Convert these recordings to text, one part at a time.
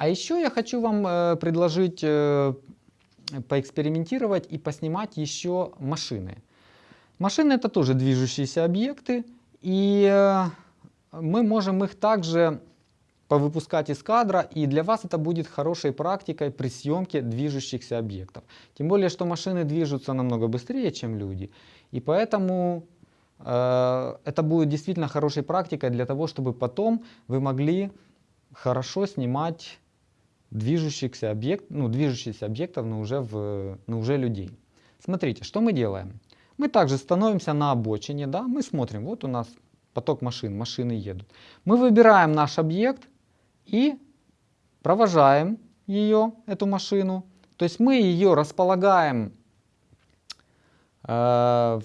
А еще я хочу вам э, предложить э, поэкспериментировать и поснимать еще машины. Машины это тоже движущиеся объекты, и э, мы можем их также повыпускать из кадра, и для вас это будет хорошей практикой при съемке движущихся объектов. Тем более, что машины движутся намного быстрее, чем люди, и поэтому э, это будет действительно хорошей практикой для того, чтобы потом вы могли хорошо снимать движущихся объект, ну, движущихся объектов, но уже, в, но уже людей. Смотрите, что мы делаем. Мы также становимся на обочине, да, мы смотрим, вот у нас поток машин, машины едут. Мы выбираем наш объект и провожаем ее, эту машину. То есть мы ее располагаем э,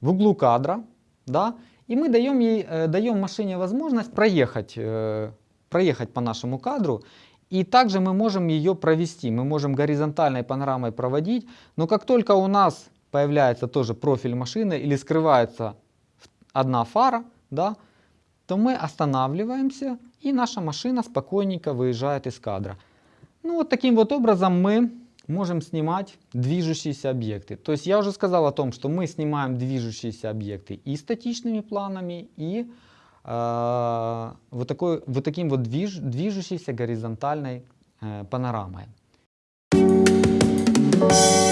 в углу кадра, да, и мы даем, ей, э, даем машине возможность проехать, э, проехать по нашему кадру. И также мы можем ее провести, мы можем горизонтальной панорамой проводить, но как только у нас появляется тоже профиль машины или скрывается одна фара, да, то мы останавливаемся и наша машина спокойненько выезжает из кадра. Ну вот таким вот образом мы можем снимать движущиеся объекты. То есть я уже сказал о том, что мы снимаем движущиеся объекты и статичными планами, и э, вот, такой, вот таким вот движ, движущейся горизонтальной э, панорамой. Thank you.